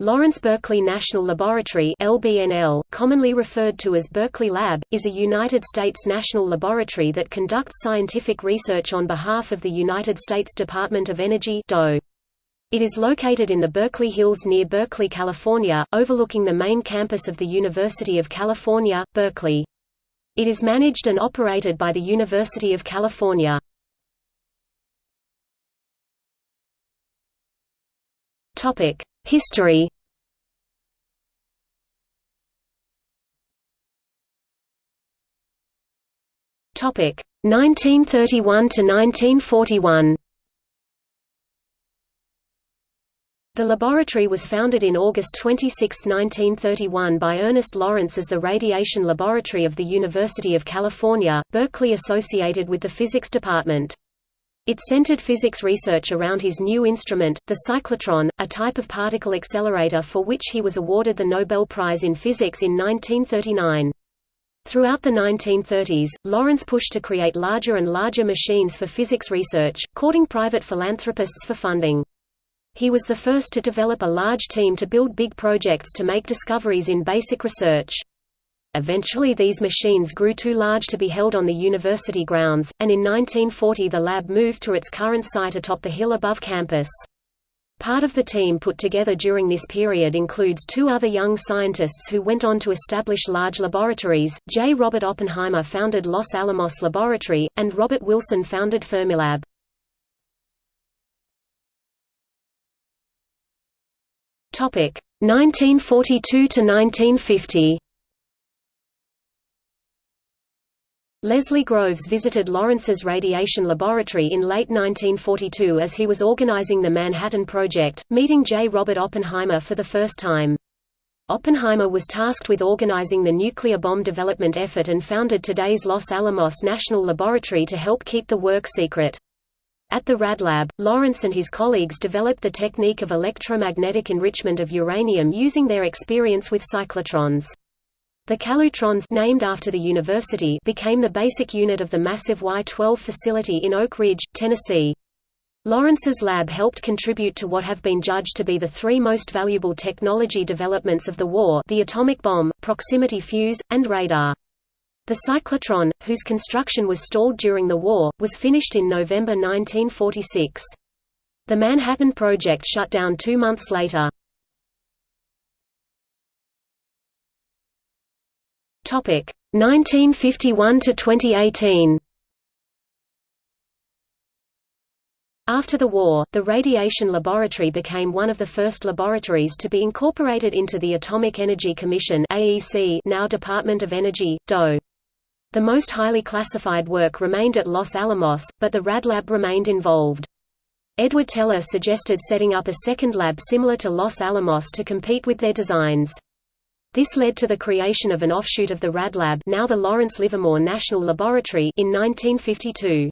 Lawrence Berkeley National Laboratory LBNL, commonly referred to as Berkeley Lab, is a United States national laboratory that conducts scientific research on behalf of the United States Department of Energy DOE. It is located in the Berkeley Hills near Berkeley, California, overlooking the main campus of the University of California, Berkeley. It is managed and operated by the University of California. History Topic 1931 to 1941. The laboratory was founded in August 26, 1931 by Ernest Lawrence as the Radiation Laboratory of the University of California, Berkeley associated with the Physics Department. It centered physics research around his new instrument, the cyclotron, a type of particle accelerator for which he was awarded the Nobel Prize in Physics in 1939. Throughout the 1930s, Lawrence pushed to create larger and larger machines for physics research, courting private philanthropists for funding. He was the first to develop a large team to build big projects to make discoveries in basic research. Eventually these machines grew too large to be held on the university grounds, and in 1940 the lab moved to its current site atop the hill above campus. Part of the team put together during this period includes two other young scientists who went on to establish large laboratories. J. Robert Oppenheimer founded Los Alamos Laboratory, and Robert Wilson founded Fermilab. Topic 1942 to 1950 Leslie Groves visited Lawrence's radiation laboratory in late 1942 as he was organizing the Manhattan Project, meeting J. Robert Oppenheimer for the first time. Oppenheimer was tasked with organizing the nuclear bomb development effort and founded today's Los Alamos National Laboratory to help keep the work secret. At the RadLab, Lawrence and his colleagues developed the technique of electromagnetic enrichment of uranium using their experience with cyclotrons. The Calutrons named after the university became the basic unit of the massive Y-12 facility in Oak Ridge, Tennessee. Lawrence's lab helped contribute to what have been judged to be the three most valuable technology developments of the war the atomic bomb, proximity fuse, and radar. The cyclotron, whose construction was stalled during the war, was finished in November 1946. The Manhattan Project shut down two months later. 1951 to 2018 After the war, the Radiation Laboratory became one of the first laboratories to be incorporated into the Atomic Energy Commission AEC now Department of Energy, DOE. The most highly classified work remained at Los Alamos, but the RadLab remained involved. Edward Teller suggested setting up a second lab similar to Los Alamos to compete with their designs. This led to the creation of an offshoot of the RadLab now the Lawrence Livermore National Laboratory in 1952.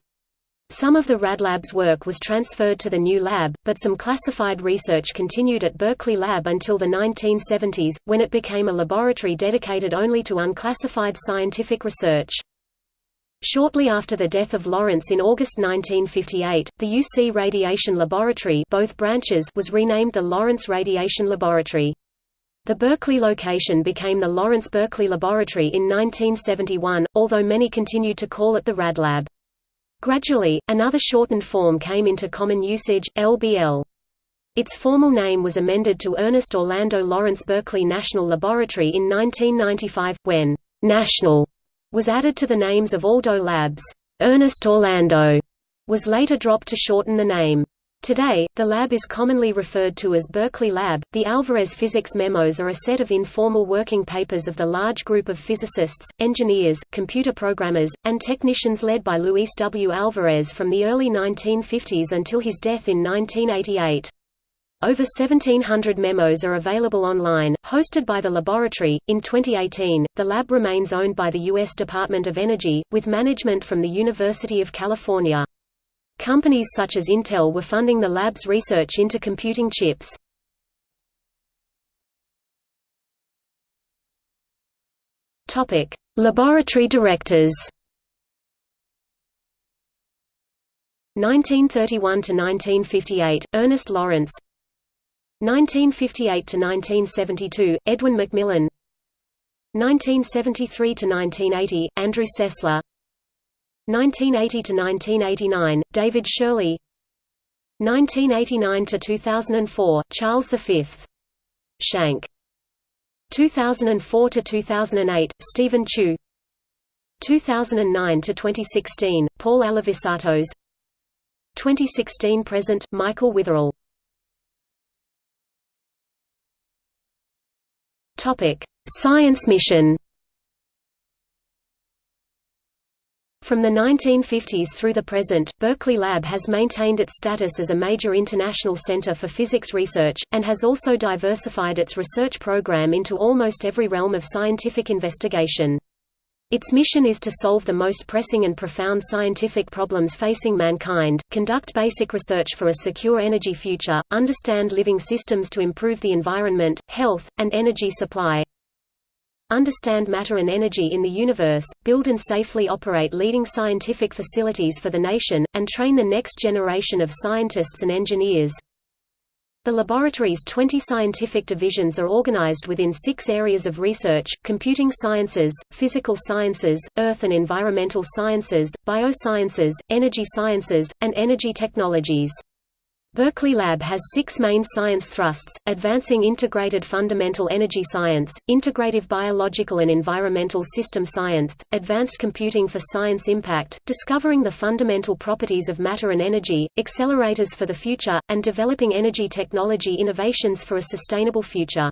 Some of the RadLab's work was transferred to the new lab, but some classified research continued at Berkeley Lab until the 1970s, when it became a laboratory dedicated only to unclassified scientific research. Shortly after the death of Lawrence in August 1958, the UC Radiation Laboratory both branches was renamed the Lawrence Radiation Laboratory. The Berkeley location became the Lawrence Berkeley Laboratory in 1971, although many continued to call it the Rad Lab. Gradually, another shortened form came into common usage, LBL. Its formal name was amended to Ernest Orlando Lawrence Berkeley National Laboratory in 1995, when «National» was added to the names of all DOE labs. Ernest Orlando was later dropped to shorten the name. Today, the lab is commonly referred to as Berkeley Lab. The Alvarez Physics Memos are a set of informal working papers of the large group of physicists, engineers, computer programmers, and technicians led by Luis W. Alvarez from the early 1950s until his death in 1988. Over 1,700 memos are available online, hosted by the laboratory. In 2018, the lab remains owned by the U.S. Department of Energy, with management from the University of California. Companies such as Intel were funding the lab's research into computing chips. Topic: Laboratory directors. 1931 to 1958 Ernest Lawrence 1958 to 1972 Edwin McMillan 1973 to 1980 Andrew Sessler 1980–1989, David Shirley. 1989 to 2004 Charles V. Shank. 2004 to 2008 Stephen Chu. 2009 to 2016 Paul Alivisatos 2016–present, Michael Witherell. Topic Science mission From the 1950s through the present, Berkeley Lab has maintained its status as a major international center for physics research, and has also diversified its research program into almost every realm of scientific investigation. Its mission is to solve the most pressing and profound scientific problems facing mankind, conduct basic research for a secure energy future, understand living systems to improve the environment, health, and energy supply, understand matter and energy in the universe, build and safely operate leading scientific facilities for the nation, and train the next generation of scientists and engineers. The laboratory's 20 scientific divisions are organized within six areas of research, computing sciences, physical sciences, earth and environmental sciences, biosciences, energy sciences, and energy technologies. Berkeley Lab has six main science thrusts, advancing integrated fundamental energy science, integrative biological and environmental system science, advanced computing for science impact, discovering the fundamental properties of matter and energy, accelerators for the future, and developing energy technology innovations for a sustainable future.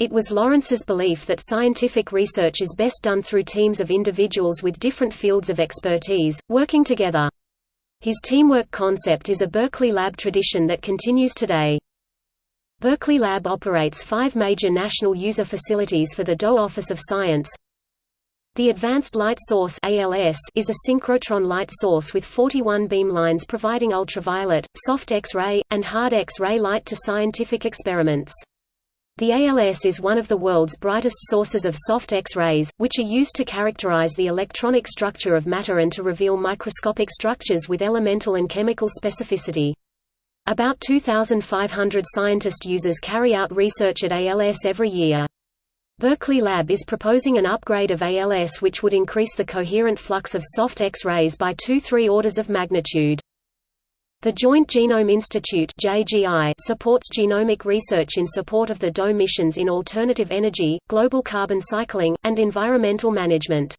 It was Lawrence's belief that scientific research is best done through teams of individuals with different fields of expertise, working together. His teamwork concept is a Berkeley Lab tradition that continues today. Berkeley Lab operates five major national user facilities for the DOE Office of Science. The Advanced Light Source is a synchrotron light source with 41 beam lines providing ultraviolet, soft X-ray, and hard X-ray light to scientific experiments. The ALS is one of the world's brightest sources of soft X-rays, which are used to characterize the electronic structure of matter and to reveal microscopic structures with elemental and chemical specificity. About 2,500 scientist users carry out research at ALS every year. Berkeley Lab is proposing an upgrade of ALS which would increase the coherent flux of soft X-rays by 2–3 orders of magnitude. The Joint Genome Institute (JGI) supports genomic research in support of the DOE missions in alternative energy, global carbon cycling, and environmental management.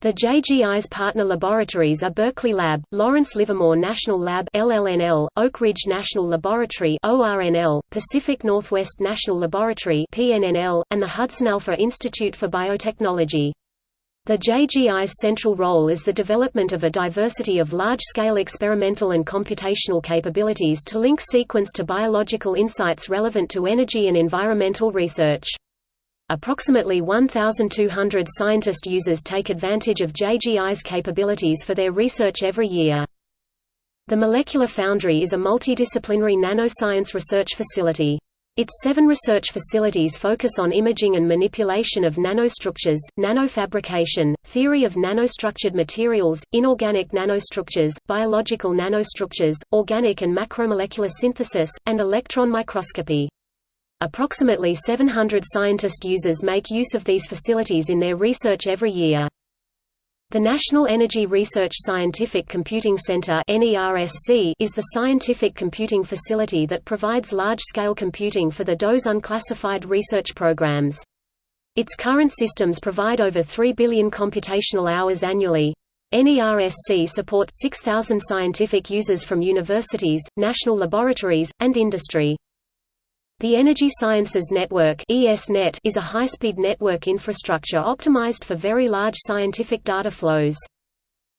The JGI's partner laboratories are Berkeley Lab, Lawrence Livermore National Lab (LLNL), Oak Ridge National Laboratory (ORNL), Pacific Northwest National Laboratory (PNNL), and the Hudson Alpha Institute for Biotechnology. The JGI's central role is the development of a diversity of large-scale experimental and computational capabilities to link sequence to biological insights relevant to energy and environmental research. Approximately 1,200 scientist users take advantage of JGI's capabilities for their research every year. The Molecular Foundry is a multidisciplinary nanoscience research facility. Its seven research facilities focus on imaging and manipulation of nanostructures, nanofabrication, theory of nanostructured materials, inorganic nanostructures, biological nanostructures, organic and macromolecular synthesis, and electron microscopy. Approximately 700 scientist users make use of these facilities in their research every year. The National Energy Research Scientific Computing Center is the scientific computing facility that provides large-scale computing for the DOE's unclassified research programs. Its current systems provide over 3 billion computational hours annually. NERSC supports 6,000 scientific users from universities, national laboratories, and industry. The Energy Sciences Network ESNet is a high-speed network infrastructure optimized for very large scientific data flows.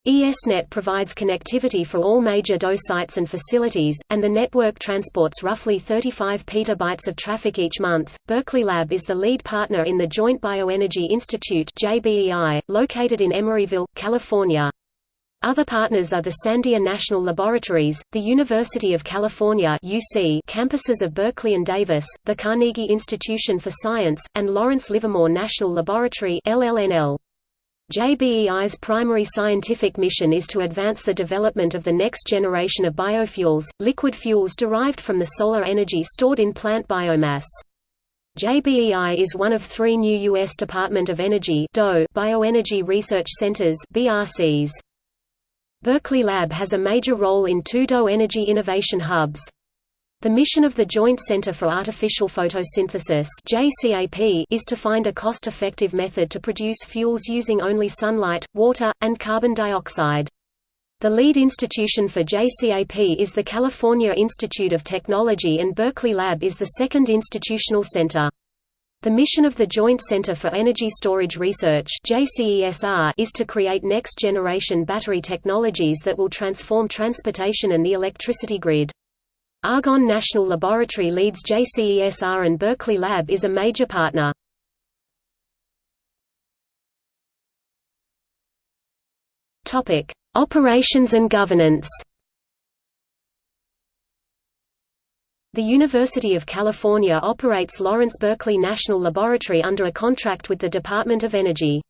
ESNet provides connectivity for all major DOE sites and facilities, and the network transports roughly 35 petabytes of traffic each month. Berkeley Lab is the lead partner in the Joint Bioenergy Institute (JBEI), located in Emeryville, California. Other partners are the Sandia National Laboratories, the University of California UC campuses of Berkeley and Davis, the Carnegie Institution for Science, and Lawrence Livermore National Laboratory LLNL. JBEI's primary scientific mission is to advance the development of the next generation of biofuels, liquid fuels derived from the solar energy stored in plant biomass. JBEI is one of three new U.S. Department of Energy bioenergy research centers BRCs. Berkeley Lab has a major role in two DOE energy innovation hubs. The mission of the Joint Center for Artificial Photosynthesis is to find a cost-effective method to produce fuels using only sunlight, water, and carbon dioxide. The lead institution for JCAP is the California Institute of Technology and Berkeley Lab is the second institutional center. The mission of the Joint Center for Energy Storage Research is to create next-generation battery technologies that will transform transportation and the electricity grid. Argonne National Laboratory leads JCESR and Berkeley Lab is a major partner. Operations and governance. The University of California operates Lawrence Berkeley National Laboratory under a contract with the Department of Energy.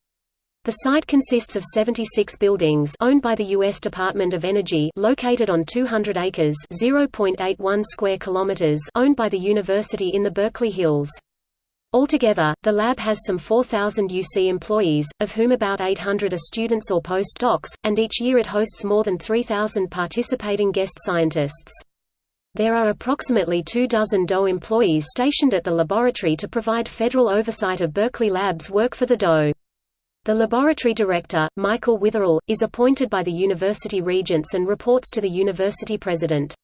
The site consists of 76 buildings owned by the U.S. Department of Energy located on 200 acres (0.81 square kilometers) owned by the university in the Berkeley Hills. Altogether, the lab has some 4,000 UC employees, of whom about 800 are students or postdocs, and each year it hosts more than 3,000 participating guest scientists. There are approximately two dozen DOE employees stationed at the laboratory to provide federal oversight of Berkeley Lab's work for the DOE. The laboratory director, Michael Witherell, is appointed by the university regents and reports to the university president.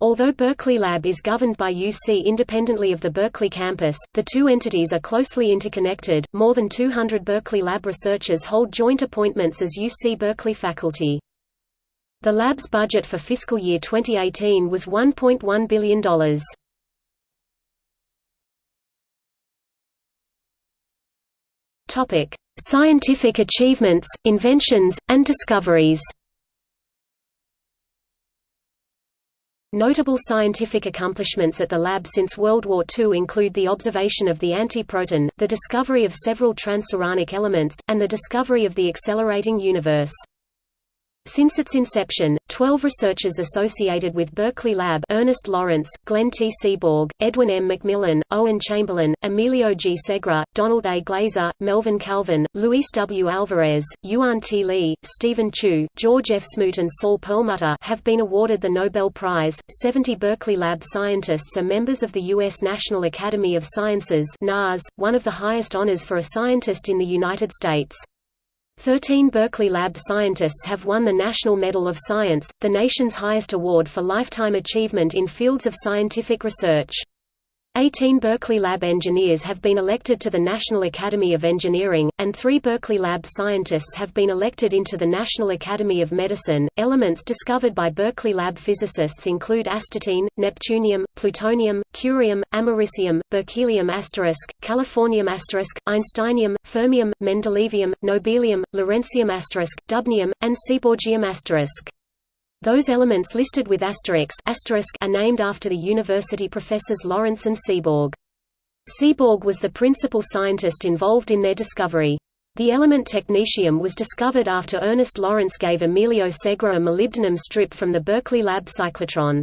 Although Berkeley Lab is governed by UC independently of the Berkeley campus, the two entities are closely interconnected. More than 200 Berkeley Lab researchers hold joint appointments as UC Berkeley faculty. The lab's budget for fiscal year 2018 was $1.1 billion. Topic: Scientific achievements, inventions, and discoveries Notable scientific accomplishments at the lab since World War II include the observation of the antiproton, the discovery of several transuranic elements, and the discovery of the accelerating universe. Since its inception, 12 researchers associated with Berkeley Lab Ernest Lawrence, Glenn T. Seaborg, Edwin M. McMillan, Owen Chamberlain, Emilio G. Segre, Donald A. Glaser, Melvin Calvin, Luis W. Alvarez, Yuan T. Lee, Stephen Chu, George F. Smoot and Saul Perlmutter have been awarded the Nobel Prize. 70 Berkeley Lab scientists are members of the U.S. National Academy of Sciences one of the highest honors for a scientist in the United States. Thirteen Berkeley Lab scientists have won the National Medal of Science, the nation's highest award for lifetime achievement in fields of scientific research. Eighteen Berkeley Lab engineers have been elected to the National Academy of Engineering, and three Berkeley Lab scientists have been elected into the National Academy of Medicine. Elements discovered by Berkeley Lab physicists include astatine, neptunium, plutonium, curium, americium, berkelium asterisk, californium asterisk, einsteinium, fermium, mendelevium, nobelium, lawrencium asterisk, dubnium, and seaborgium asterisk. Those elements listed with asterisks are named after the university professors Lawrence and Seaborg. Seaborg was the principal scientist involved in their discovery. The element technetium was discovered after Ernest Lawrence gave Emilio Segre a molybdenum strip from the Berkeley lab cyclotron.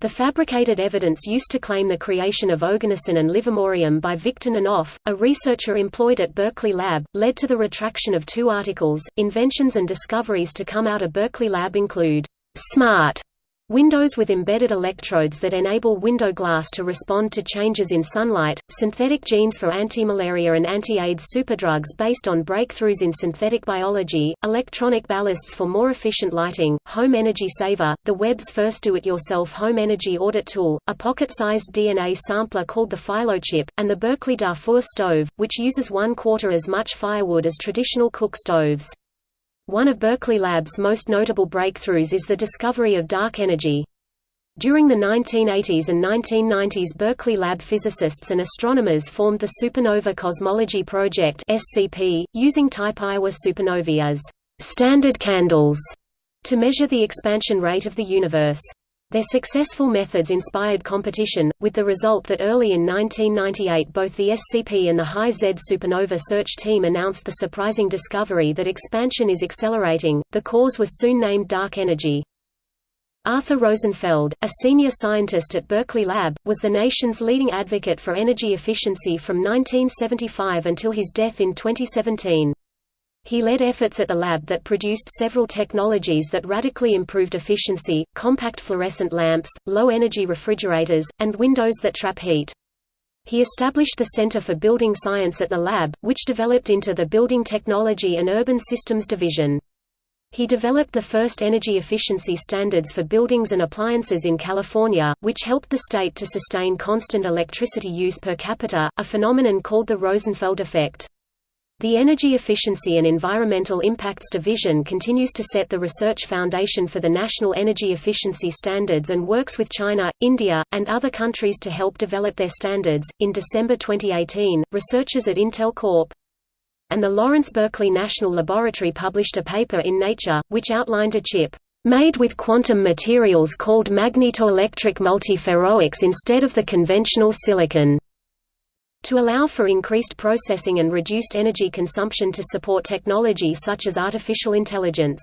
The fabricated evidence used to claim the creation of oganesson and livermorium by Victor Ninov, a researcher employed at Berkeley Lab, led to the retraction of two articles. Inventions and discoveries to come out of Berkeley Lab include Smart Windows with embedded electrodes that enable window glass to respond to changes in sunlight, synthetic genes for anti-malaria and anti-AIDS superdrugs based on breakthroughs in synthetic biology, electronic ballasts for more efficient lighting, home energy saver, the web's first do-it-yourself home energy audit tool, a pocket-sized DNA sampler called the PhyloChip, and the Berkeley Darfur stove, which uses one quarter as much firewood as traditional cook stoves. One of Berkeley Lab's most notable breakthroughs is the discovery of dark energy. During the 1980s and 1990s Berkeley Lab physicists and astronomers formed the Supernova Cosmology Project SCP, using type Ia supernovae as «standard candles» to measure the expansion rate of the universe. Their successful methods inspired competition, with the result that early in 1998 both the SCP and the High Z supernova search team announced the surprising discovery that expansion is accelerating. The cause was soon named dark energy. Arthur Rosenfeld, a senior scientist at Berkeley Lab, was the nation's leading advocate for energy efficiency from 1975 until his death in 2017. He led efforts at the lab that produced several technologies that radically improved efficiency, compact fluorescent lamps, low-energy refrigerators, and windows that trap heat. He established the Center for Building Science at the lab, which developed into the Building Technology and Urban Systems Division. He developed the first energy efficiency standards for buildings and appliances in California, which helped the state to sustain constant electricity use per capita, a phenomenon called the Rosenfeld effect. The Energy Efficiency and Environmental Impacts Division continues to set the research foundation for the national energy efficiency standards and works with China, India, and other countries to help develop their standards. In December 2018, researchers at Intel Corp. and the Lawrence Berkeley National Laboratory published a paper in Nature, which outlined a chip made with quantum materials called magnetoelectric multiferroics instead of the conventional silicon to allow for increased processing and reduced energy consumption to support technology such as artificial intelligence.